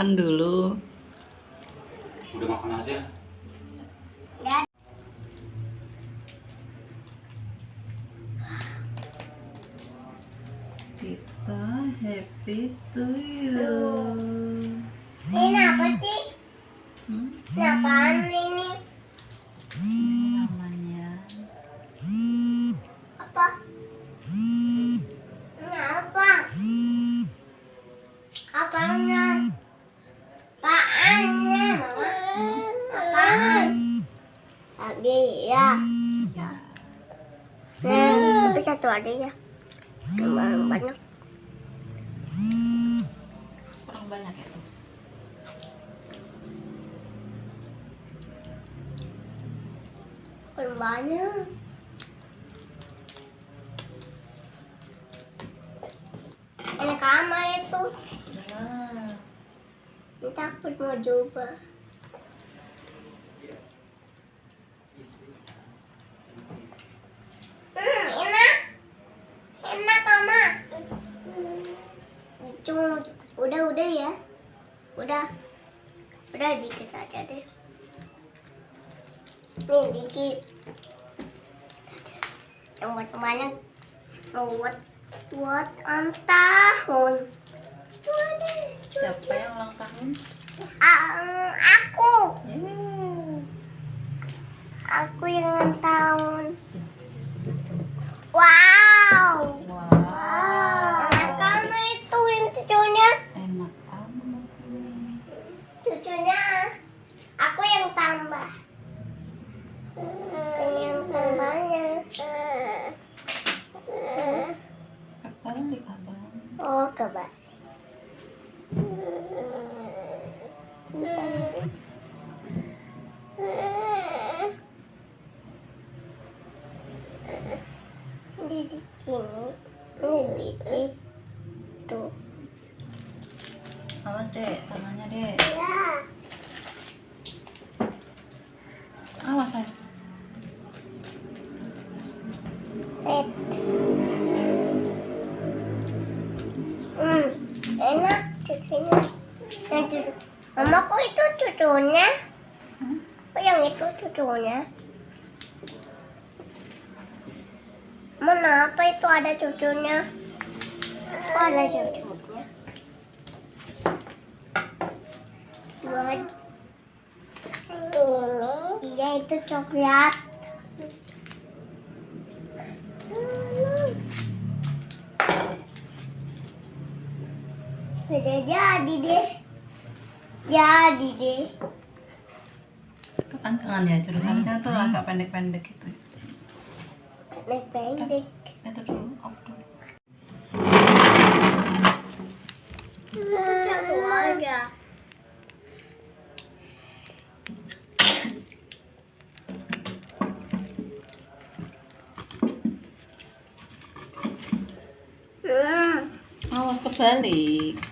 makan dulu. Udah makan aja. Kita happy to you. Tapi satu aja ya. Terlalu banyak. kurang banyak ya tuh. Banyak. Enak amat itu. Nah, Ini takut mau coba. Udah udah ya. Udah. Udah dikit aja deh. Nih dikit. Yang buat banyak. Buat buat tahun. siapa yang ulang tahun? Ah, aku. Yeay. Aku yang ulang tahun. Wow. Wow. Enak kamu itu yang cucunya. Enak amat nih. Cucunya. Aku yang tambah. Ini yang tambahnya. Kebalik abang. Kebal. Di sini, ini di situ. Awas deh, tangannya deh. Ya. Awas aja. Cucunya. Hmm? Kok yang itu cucunya? Mana apa itu ada cucunya? Kok ada cucunya? Buat ini. Iya itu coklat. Sudah jadi deh. Jadi deh. Kapan tangannya jurusannya tuh agak pendek-pendek gitu. Pendek-pendek. Itu dulu, dulu. Aja. Hmm. Awas kebalik.